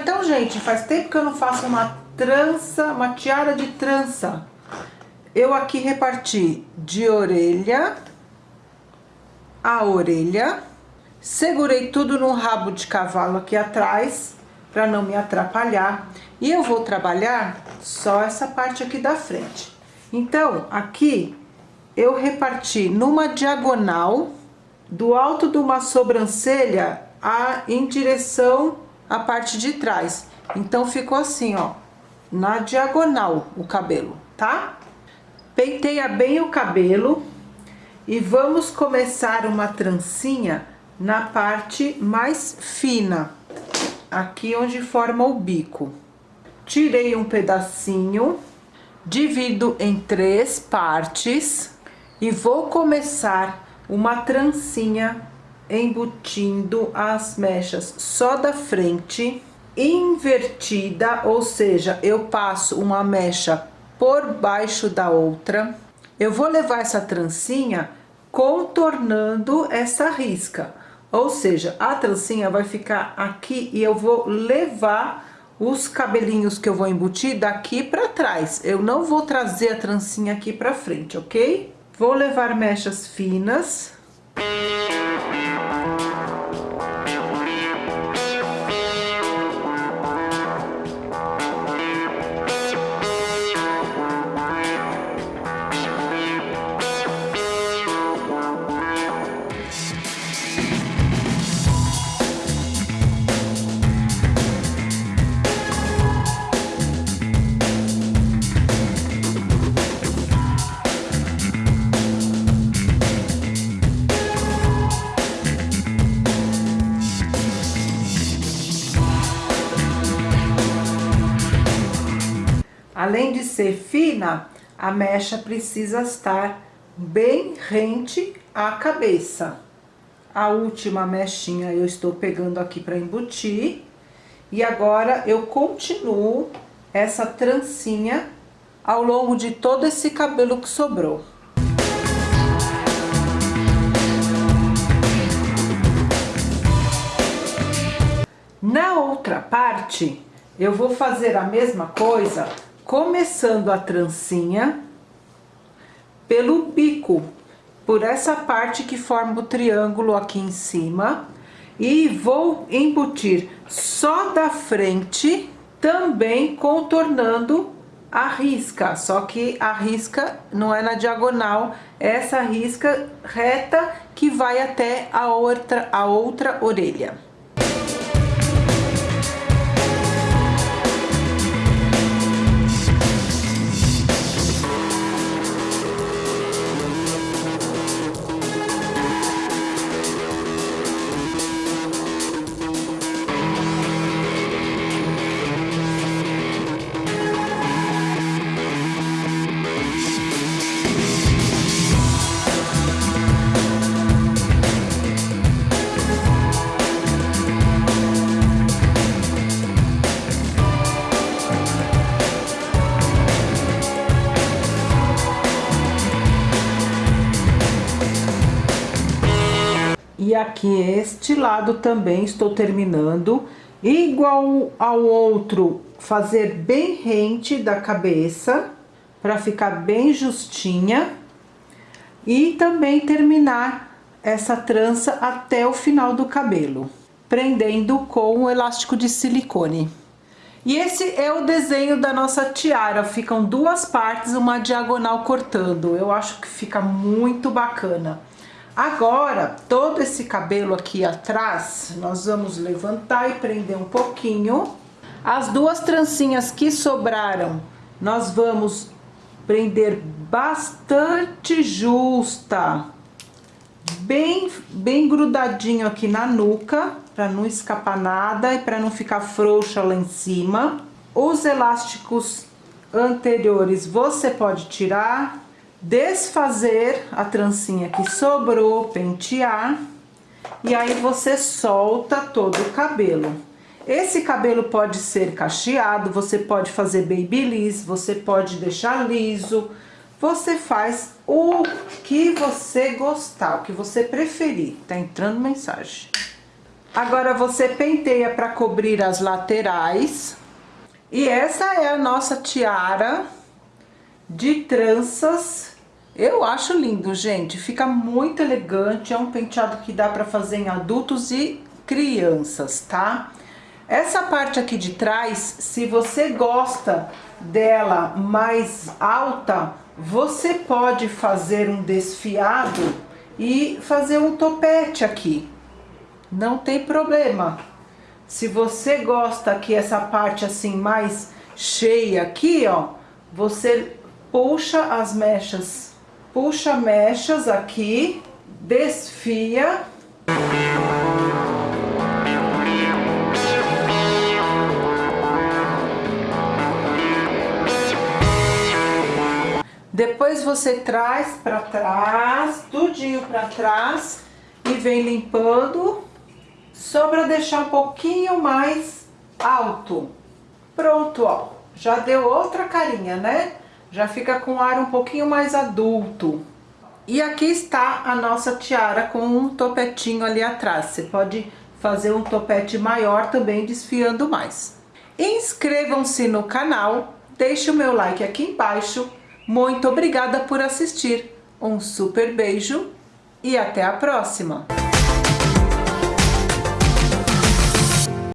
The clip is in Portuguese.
então, gente, faz tempo que eu não faço uma trança, uma tiara de trança. Eu aqui reparti de orelha a orelha. Segurei tudo no rabo de cavalo aqui atrás, para não me atrapalhar. E eu vou trabalhar só essa parte aqui da frente. Então, aqui eu reparti numa diagonal do alto de uma sobrancelha a, em direção à parte de trás. Então, ficou assim, ó, na diagonal o cabelo, tá? Penteia bem o cabelo e vamos começar uma trancinha na parte mais fina, aqui onde forma o bico. Tirei um pedacinho, divido em três partes e vou começar uma trancinha embutindo as mechas só da frente, invertida, ou seja, eu passo uma mecha por baixo da outra. Eu vou levar essa trancinha contornando essa risca. Ou seja, a trancinha vai ficar aqui e eu vou levar os cabelinhos que eu vou embutir daqui pra trás. Eu não vou trazer a trancinha aqui pra frente, ok? Vou levar mechas finas. Além de ser fina, a mecha precisa estar bem rente à cabeça. A última mechinha eu estou pegando aqui para embutir. E agora eu continuo essa trancinha ao longo de todo esse cabelo que sobrou. Na outra parte, eu vou fazer a mesma coisa, começando a trancinha pelo bico, por essa parte que forma o triângulo aqui em cima. E vou embutir só da frente, também contornando a risca, só que a risca não é na diagonal, é essa risca reta que vai até a outra, a outra orelha. Aqui este lado também estou terminando, igual ao outro, fazer bem rente da cabeça, para ficar bem justinha. E também terminar essa trança até o final do cabelo, prendendo com o elástico de silicone. E esse é o desenho da nossa tiara, ficam duas partes, uma diagonal cortando. Eu acho que fica muito bacana. Agora, todo esse cabelo aqui atrás, nós vamos levantar e prender um pouquinho. As duas trancinhas que sobraram, nós vamos prender bastante justa. Bem, bem grudadinho aqui na nuca, para não escapar nada e para não ficar frouxa lá em cima. Os elásticos anteriores você pode tirar, desfazer a trancinha que sobrou, pentear, e aí você solta todo o cabelo. Esse cabelo pode ser cacheado, você pode fazer babyliss, você pode deixar liso, você faz o que você gostar, o que você preferir. Tá entrando mensagem. Agora você penteia para cobrir as laterais. E essa é a nossa tiara de tranças. Eu acho lindo, gente. Fica muito elegante. É um penteado que dá para fazer em adultos e crianças, tá? Essa parte aqui de trás, se você gosta dela mais alta, você pode fazer um desfiado e fazer um topete aqui. Não tem problema. Se você gosta que essa parte assim mais cheia aqui, ó, você puxa as mechas, puxa mechas aqui, desfia. Depois você traz para trás, tudinho para trás e vem limpando só para deixar um pouquinho mais alto. Pronto, ó. Já deu outra carinha, né? Já fica com ar um pouquinho mais adulto. E aqui está a nossa tiara com um topetinho ali atrás. Você pode fazer um topete maior também desfiando mais. Inscrevam-se no canal, deixe o meu like aqui embaixo. Muito obrigada por assistir. Um super beijo e até a próxima!